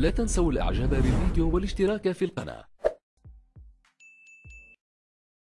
لا تنسوا الإعجاب بالفيديو والاشتراك في القناة.